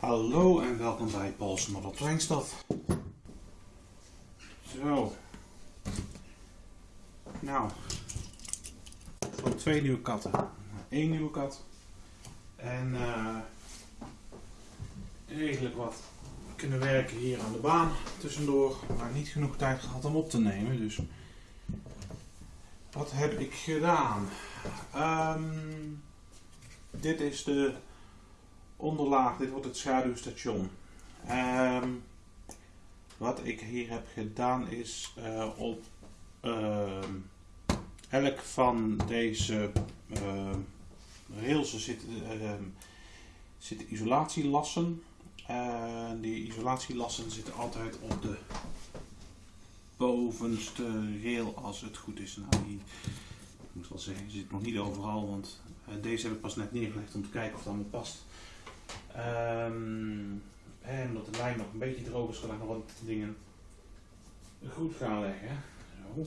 Hallo en welkom bij Paul's Model. Zo. Nou. Gewoon twee nieuwe katten. Eén nieuwe kat. En eh redelijk wat kunnen werken hier aan de baan tussendoor. Maar niet genoeg tijd gehad om op te nemen. Dus wat heb ik gedaan? Ehm, dit is de onderlaag, dit wordt het schaduwstation. Ehm, wat ik hier heb gedaan is eh, op ehm, elk van deze uh, rails zitten, ehm, zitten isolatielassen. Die isolatielassen zitten altijd op de bovenste rail als het goed is. Nou, die, ik moet wel zeggen, zit nog niet overal, want uh, deze heb ik pas net neergelegd om te kijken of het allemaal past. Um, en omdat de lijn nog een beetje droog is, kan ik nog wat dingen goed gaan leggen. Zo.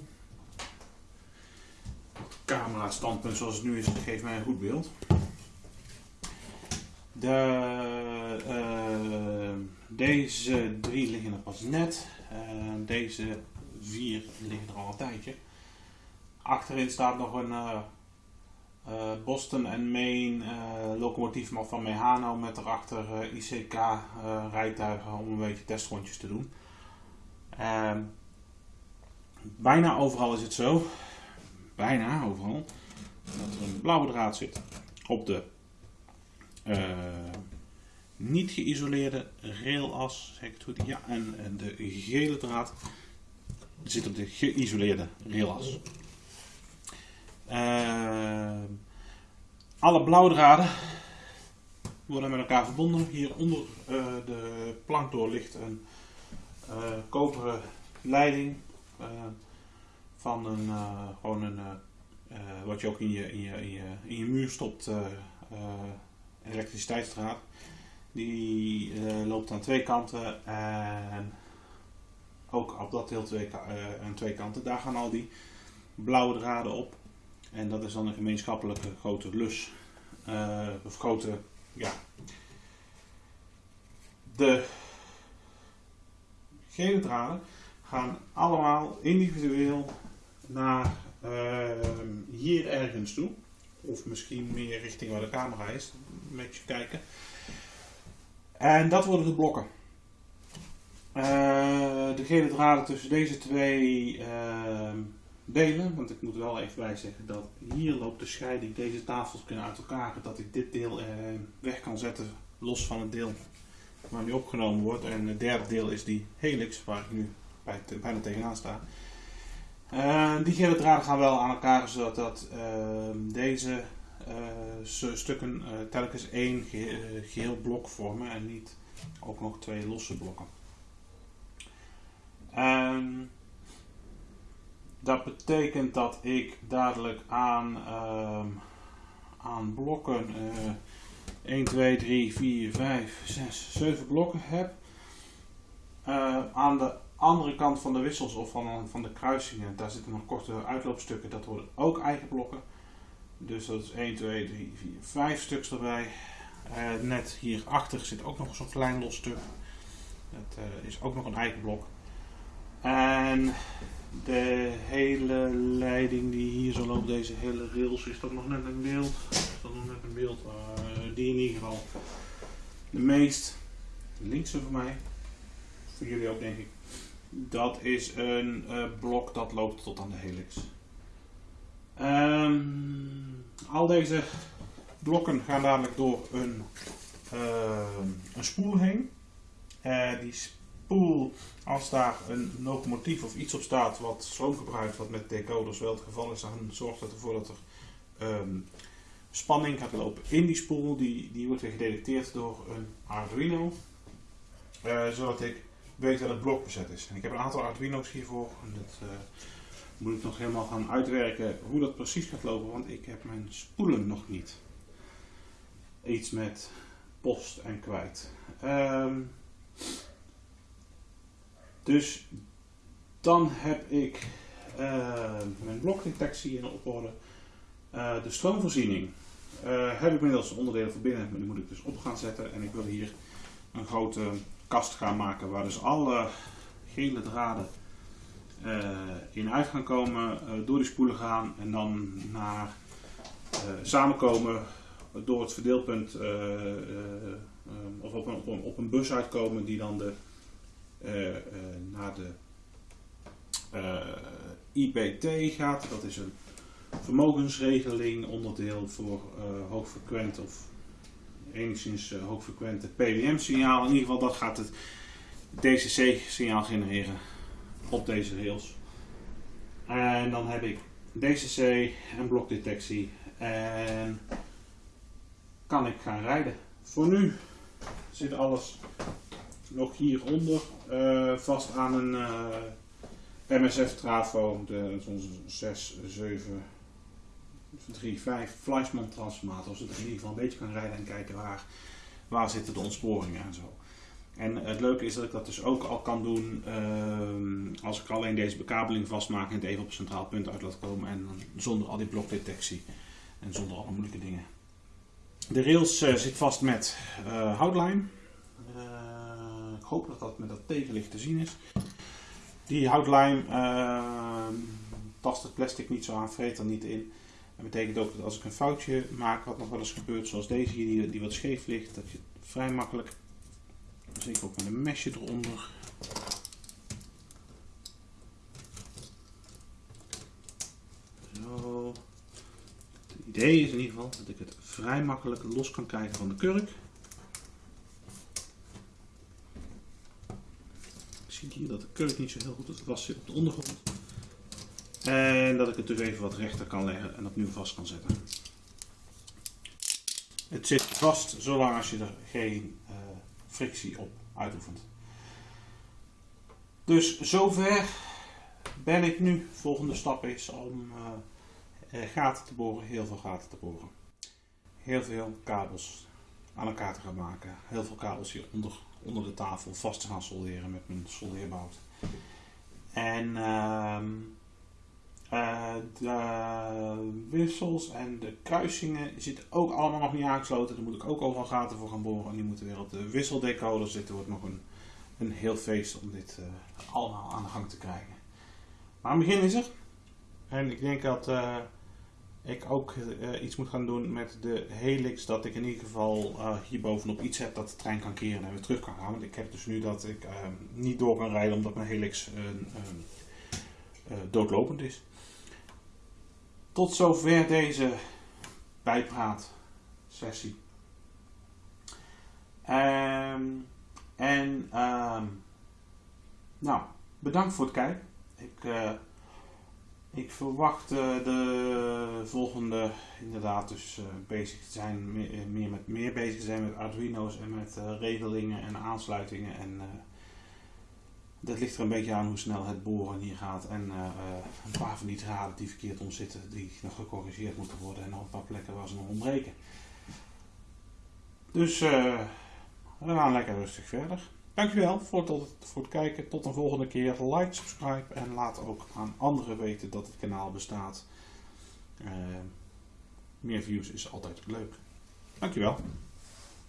Het camera standpunt zoals het nu is, geeft mij een goed beeld. De, uh, deze drie liggen er pas net. Uh, deze vier liggen er al een tijdje. Achterin staat nog een uh, Boston en Maine uh, locomotief van Mehano met erachter ICK rijtuigen om een beetje testrondjes te doen. Ehm, bijna overal is het zo, bijna overal, dat er een blauwe draad zit op de niet geïsoleerde railas, zeg ik het goed? Ja, en de gele draad zit op de geïsoleerde railas. Alle blauwdraden worden met elkaar verbonden. Hier onder uh, de plank door ligt een uh, koperen leiding van een, gewoon een, wat je ook in je, in je, in je, in je muur stopt, elektriciteitsdraad. Die loopt aan twee kanten en ook op dat deel twee, aan twee kanten. Daar gaan al die blauwe draden op. En dat is dan een gemeenschappelijke grote lus. Uh, of grote, ja. De gele draden gaan allemaal individueel naar uh, hier ergens toe. Of misschien meer richting waar de camera is. Met je kijken. En dat worden de blokken. Uh, de gele draden tussen deze twee delen, want ik moet wel even bij zeggen dat hier loopt de scheiding, deze tafels kunnen uit elkaar, dat ik dit deel eh, weg kan zetten los van het deel waar nu opgenomen wordt. En het derde deel is die helix waar ik nu bij, bijna tegenaan sta. Uh, die gele draden gaan wel aan elkaar zodat dat, uh, deze stukken telkens één geheel blok vormen en niet ook nog twee losse blokken. Ehm, dat betekent dat ik dadelijk aan, uh, aan blokken uh, 1, 2, 3, 4, 5, 6, 7 blokken heb. Uh, aan de andere kant van de wissels of van, van de kruisingen, daar zitten nog korte uitloopstukken, dat worden ook eigen blokken. Dus dat is 1, 2, 3, 4, 5 stuks erbij. Uh, net hierachter zit ook nog zo'n klein los stuk. Dat uh, is ook nog een eigen blok. En de hele leiding die hier zo loopt, deze hele rails, is dat nog net een beeld? Is dat nog net een beeld? Die in ieder geval. De meest linkse voor mij, voor jullie ook denk ik, dat is een uh, blok dat loopt tot aan de helix. Um, al deze blokken gaan dadelijk door een, uh, een spoel heen. Uh, die als daar een locomotief of iets op staat wat stroom gebruikt, wat met decoders wel het geval is, dan zorgt dat ervoor dat er um, spanning gaat lopen in die spoel. Die, die wordt weer gedetecteerd door een Arduino, uh, zodat ik weet dat het blok bezet is. En ik heb een aantal Arduino's hiervoor. En dat uh, moet ik nog helemaal gaan uitwerken hoe dat precies gaat lopen, want ik heb mijn spoelen nog niet. Iets met post en kwijt. Um, dus dan heb ik uh, mijn blokdetectie in op orde. Uh, de stroomvoorziening uh, heb ik inmiddels onderdelen van binnen, maar die moet ik dus op gaan zetten. En ik wil hier een grote kast gaan maken waar dus alle gele draden in uit gaan komen, door die spoelen gaan en dan naar samenkomen door het verdeelpunt of een, een, op een bus uitkomen die dan de, naar de IPT gaat. Dat is een vermogensregeling onderdeel voor hoogfrequent of enigszins hoogfrequente PWM-signaal. In ieder geval dat gaat het DCC-signaal genereren op deze rails. En dan heb ik DCC en blokdetectie en kan ik gaan rijden. Voor nu zit alles nog hieronder uh, vast aan een MSF Trafo, de, onze 6, 7, 3, 5 Fleischmann transformator, zodat ik in ieder geval een beetje kan rijden en kijken waar, waar zitten de ontsporingen en zo. En het leuke is dat ik dat dus ook al kan doen uh, als ik alleen deze bekabeling vastmaak en het even op een centraal punt uit laat komen en zonder al die blokdetectie en zonder alle moeilijke dingen. De rails uh, zit vast met uh, houtlijm. Hoop dat dat met dat tegenlicht te zien is. Die houtlijm uh, tast het plastic niet zo aan, vreet er niet in. Dat betekent ook dat als ik een foutje maak, wat nog wel eens gebeurt, zoals deze hier, die, die wat scheef ligt, dat je vrij makkelijk, zeker ook met een mesje eronder, Zo. Het idee is in ieder geval dat ik het vrij makkelijk los kan krijgen van de kurk. Hier de kurk niet zo heel goed het vast zit op de ondergrond. En dat ik het dus even wat rechter kan leggen en opnieuw vast kan zetten. Het zit vast zolang als je er geen uh, frictie op uitoefent. Dus zover ben ik nu. Volgende stap is om uh, gaten te boren, heel veel gaten te boren. Heel veel kabels aan elkaar te gaan maken. Heel veel kabels hieronder onder de tafel vast te gaan solderen met mijn soldeerbout. En uh, uh, de wissels en de kruisingen zitten ook allemaal nog niet aangesloten. Daar moet ik ook overal gaten voor gaan boren. En die moeten weer op de wisseldecoder zitten. wordt nog een, een heel feest om dit uh, allemaal aan de gang te krijgen. Maar een begin is er. En ik denk dat uh, ik ook uh, iets moet gaan doen met de helix. Dat ik in ieder geval uh, hier bovenop iets heb dat de trein kan keren en weer terug kan gaan. Want ik heb dus nu dat ik uh, niet door kan rijden omdat mijn helix doodlopend is. Tot zover deze bijpraat sessie. Um, en nou, bedankt voor het kijken. Ik ik verwacht uh, de volgende inderdaad dus uh, bezig zijn, meer, eh, meer, met, meer bezig zijn met Arduino's en met regelingen en aansluitingen. En dat ligt er een beetje aan hoe snel het boren hier gaat. En een paar van die draden die verkeerd omzitten, die nog gecorrigeerd moeten worden. En nog een paar plekken waar ze nog ontbreken. Dus we gaan lekker rustig verder. Dankjewel voor, tot, voor het kijken. Tot een volgende keer. Like, subscribe en laat ook aan anderen weten dat het kanaal bestaat. Uh, meer views is altijd leuk. Dankjewel.